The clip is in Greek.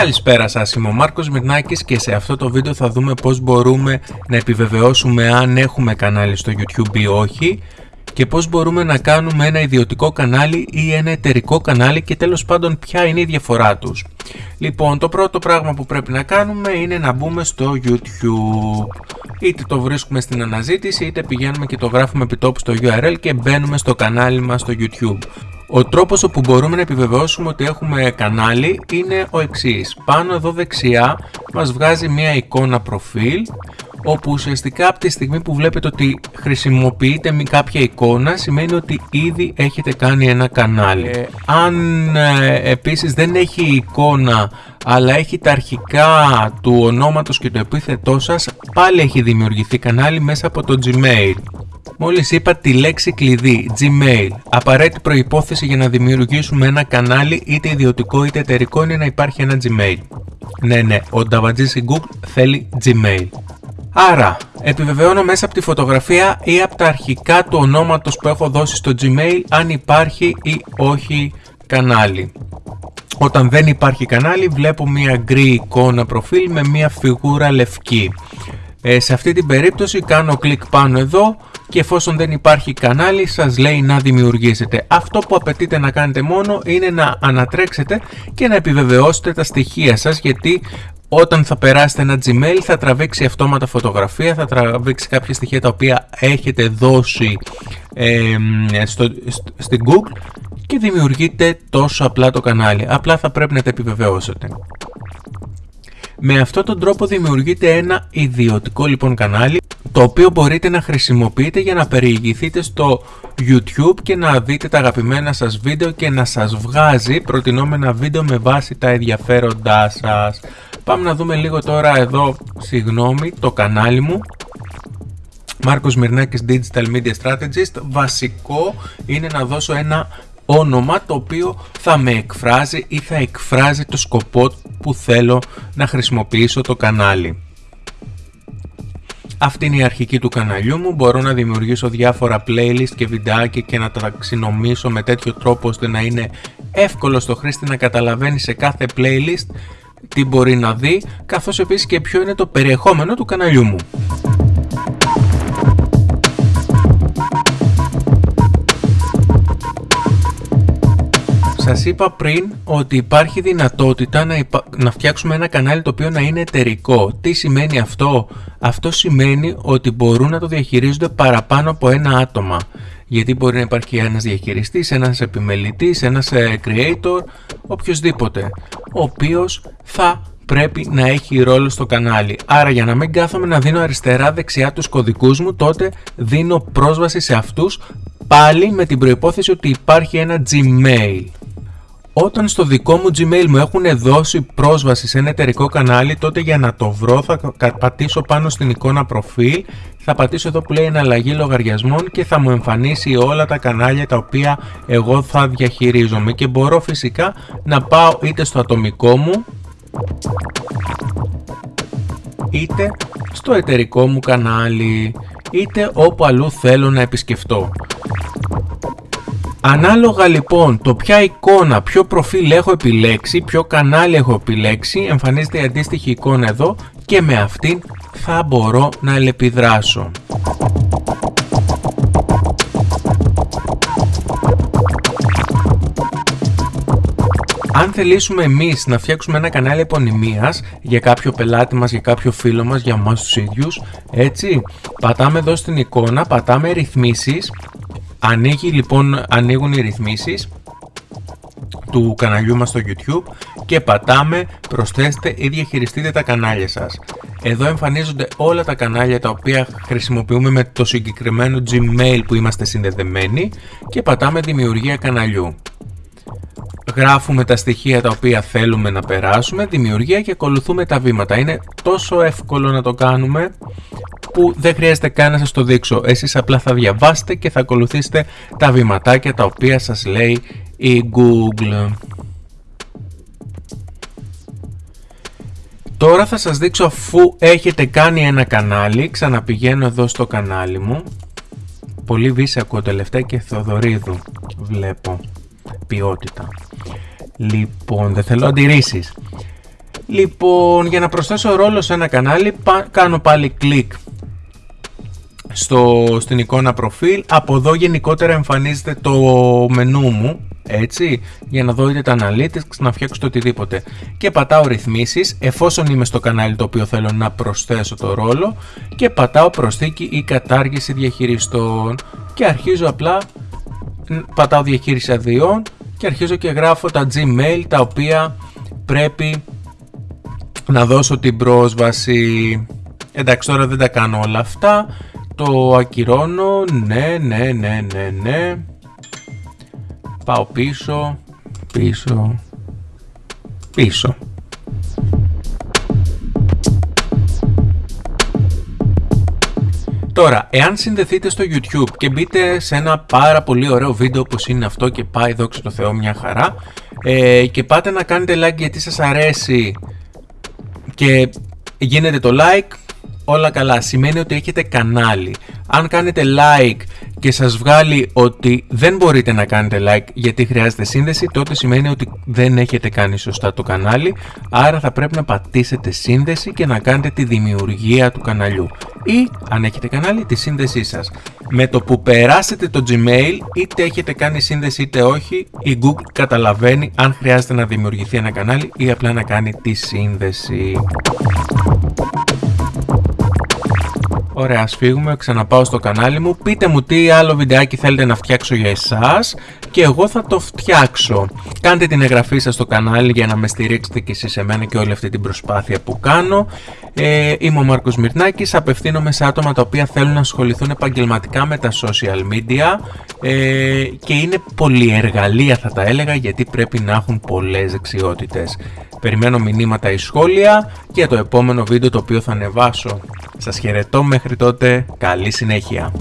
Καλησπέρα σας, είμαι ο Μάρκος Μυρνάκης και σε αυτό το βίντεο θα δούμε πώς μπορούμε να επιβεβαιώσουμε αν έχουμε κανάλι στο YouTube ή όχι και πώς μπορούμε να κάνουμε ένα ιδιωτικό κανάλι ή ένα εταιρικό κανάλι και τέλος πάντων ποια είναι η διαφορά τους. Λοιπόν, το πρώτο πράγμα που πρέπει να κάνουμε είναι να μπούμε στο YouTube. Είτε το βρίσκουμε στην αναζήτηση είτε πηγαίνουμε και το γράφουμε επιτόπου στο URL και μπαίνουμε στο κανάλι μας στο YouTube. Ο τρόπος όπου μπορούμε να επιβεβαιώσουμε ότι έχουμε κανάλι είναι ο εξής. Πάνω εδώ δεξιά μας βγάζει μια εικόνα προφίλ όπου ουσιαστικά από τη στιγμή που βλέπετε ότι χρησιμοποιείτε κάποια εικόνα σημαίνει ότι ήδη έχετε κάνει ένα κανάλι. Ε, αν ε, επίσης δεν έχει εικόνα αλλά έχει τα αρχικά του ονόματος και το επίθετό σας πάλι έχει δημιουργηθεί κανάλι μέσα από το Gmail. Μόλις είπα τη λέξη κλειδί Gmail, απαραίτητη προϋπόθεση για να δημιουργήσουμε ένα κανάλι είτε ιδιωτικό είτε εταιρικό είναι να υπάρχει ένα Gmail. Ναι, ναι, ο Νταβατζής Google θέλει Gmail. Άρα, επιβεβαιώνω μέσα από τη φωτογραφία ή από τα αρχικά του ονόματος που έχω δώσει στο Gmail αν υπάρχει ή όχι κανάλι. Όταν δεν υπάρχει κανάλι βλέπω μια γκρι εικόνα προφίλ με μια φιγούρα λευκή. Ε, σε αυτή την περίπτωση κάνω κλικ πάνω εδώ και εφόσον δεν υπάρχει κανάλι σας λέει να δημιουργήσετε. Αυτό που απαιτείτε να κάνετε μόνο είναι να ανατρέξετε και να επιβεβαιώσετε τα στοιχεία σας γιατί όταν θα περάσετε ένα Gmail θα τραβήξει αυτόματα φωτογραφία, θα τραβήξει κάποια στοιχεία τα οποία έχετε δώσει ε, στο, στην Google και δημιουργείτε τόσο απλά το κανάλι. Απλά θα πρέπει να τα επιβεβαιώσετε. Με αυτόν τον τρόπο δημιουργείτε ένα ιδιωτικό λοιπόν κανάλι το οποίο μπορείτε να χρησιμοποιείτε για να περιηγηθείτε στο YouTube και να δείτε τα αγαπημένα σας βίντεο και να σας βγάζει προτινόμενα βίντεο με βάση τα ενδιαφέροντά σας. Πάμε να δούμε λίγο τώρα εδώ, συγγνώμη, το κανάλι μου. Μάρκος Μυρνάκης Digital Media Strategist. Βασικό είναι να δώσω ένα όνομα το οποίο θα με εκφράζει ή θα εκφράζει το σκοπό που θέλω να χρησιμοποιήσω το κανάλι. Αυτή είναι η αρχική του καναλιού μου, μπορώ να δημιουργήσω διάφορα playlist και βιντεάκια και να τα ταξινομήσω με τέτοιο τρόπο ώστε να είναι εύκολο στο χρήστη να καταλαβαίνει σε κάθε playlist τι μπορεί να δει, καθώς επίσης και ποιο είναι το περιεχόμενο του καναλιού μου. Σας είπα πριν ότι υπάρχει δυνατότητα να, να φτιάξουμε ένα κανάλι το οποίο να είναι εταιρικό. Τι σημαίνει αυτό; Αυτό σημαίνει ότι μπορούν να το διαχειρίζονται παραπάνω από ένα άτομα. Γιατί μπορεί να υπάρχει ένας διαχειριστής, ένας επιμελητής, ένας ε, creator, οποιοδήποτε, ο οποίος θα πρέπει να έχει ρόλο στο κανάλι. Άρα για να μην κάθομαι να δίνω αριστερά δεξιά τους κωδικούς μου, τότε δίνω πρόσβαση σε αυτούς πάλι με την προϋπόθεση ότι υπάρχει ένα Gmail. Όταν στο δικό μου Gmail μου έχουν δώσει πρόσβαση σε ένα εταιρικό κανάλι, τότε για να το βρω θα πατήσω πάνω στην εικόνα προφίλ, θα πατήσω εδώ που λέει εναλλαγή λογαριασμών και θα μου εμφανίσει όλα τα κανάλια τα οποία εγώ θα διαχειρίζομαι και μπορώ φυσικά να πάω είτε στο ατομικό μου είτε στο εταιρικό μου κανάλι είτε όπου αλλού θέλω να επισκεφτώ. Ανάλογα λοιπόν το ποια εικόνα, ποιο προφίλ έχω επιλέξει, ποιο κανάλι έχω επιλέξει, εμφανίζεται η αντίστοιχη εικόνα εδώ και με αυτήν θα μπορώ να ελεπιδράσω. Αν θελήσουμε εμείς να φτιάξουμε ένα κανάλι επωνυμίας για κάποιο πελάτη μας, για κάποιο φίλο μας, για εμάς τους ίδιους, έτσι, πατάμε εδώ στην εικόνα, πατάμε ρυθμίσεις Ανοίγει λοιπόν, ανοίγουν οι ρυθμίσεις του καναλιού μας στο YouTube και πατάμε προσθέστε ή διαχειριστείτε τα κανάλια σας. Εδώ εμφανίζονται όλα τα κανάλια τα οποία χρησιμοποιούμε με το συγκεκριμένο Gmail που είμαστε συνδεδεμένοι και πατάμε δημιουργία καναλιού. Γράφουμε τα στοιχεία τα οποία θέλουμε να περάσουμε, δημιουργία και ακολουθούμε τα βήματα. Είναι τόσο εύκολο να το κάνουμε που δεν χρειάζεται καν να σας το δείξω. Εσείς απλά θα διαβάσετε και θα ακολουθήσετε τα βηματάκια τα οποία σας λέει η Google. Τώρα θα σας δείξω αφού έχετε κάνει ένα κανάλι, ξαναπηγαίνω εδώ στο κανάλι μου. Πολύ βίση ακούω τελευταία και Θεοδωρίδου βλέπω ποιότητα. Λοιπόν, δεν θέλω αντιρρήσεις. Λοιπόν, για να προσθέσω ρόλο σε ένα κανάλι, κάνω πάλι κλικ στο, στην εικόνα προφίλ. Από εδώ γενικότερα εμφανίζεται το μενού μου, έτσι, για να δω είτε τα analytics, να φτιάξω το οτιδήποτε. Και πατάω ρυθμίσεις, εφόσον είμαι στο κανάλι το οποίο θέλω να προσθέσω το ρόλο και πατάω προσθήκη ή κατάργηση διαχειριστών και αρχίζω απλά, πατάω διαχείριση αδειών και αρχίζω και γράφω τα Gmail τα οποία πρέπει να δώσω την πρόσβαση. Εντάξει τώρα δεν τα κάνω όλα αυτά. Το ακυρώνω. Ναι, ναι, ναι, ναι, ναι. Πάω πίσω. Πίσω. Πίσω. Τώρα, εάν συνδεθείτε στο YouTube και μπείτε σε ένα πάρα πολύ ωραίο βίντεο όπως είναι αυτό και πάει δόξα τω Θεώ μια χαρά ε, και πάτε να κάνετε like γιατί σας αρέσει και γίνεται το like, όλα καλά. Σημαίνει ότι έχετε κανάλι. Αν κάνετε like και σας βγάλει ότι δεν μπορείτε να κάνετε like γιατί χρειάζεται σύνδεση, τότε σημαίνει ότι δεν έχετε κάνει σωστά το κανάλι, άρα θα πρέπει να πατήσετε σύνδεση και να κάνετε τη δημιουργία του καναλιού. Ή, αν έχετε κανάλι, τη σύνδεσή σας. Με το που περάσετε το Gmail, είτε έχετε κάνει σύνδεση είτε όχι, η Google καταλαβαίνει αν χρειάζεται να δημιουργηθεί ένα κανάλι ή απλά να κάνει τη σύνδεση. Ωραία, ας φύγουμε, ξαναπάω στο κανάλι μου. Πείτε μου τι άλλο βιντεάκι θέλετε να φτιάξω για εσάς και εγώ θα το φτιάξω. Κάντε την εγγραφή σας στο κανάλι για να με στηρίξετε και εσείς εμένα και όλη αυτή την προσπάθεια που κάνω. Ε, είμαι ο Μάρκος Μυρνάκης, απευθύνομαι σε άτομα τα οποία θέλουν να ασχοληθούν επαγγελματικά με τα social media ε, και είναι πολυεργαλεία θα τα έλεγα γιατί πρέπει να έχουν πολλές δεξιότητες. Περιμένω μηνύματα ή σχόλια για το επόμενο βίντεο το οποίο θα ανεβάσω. Σας χαιρετώ Μέχρι τότε, καλή συνέχεια.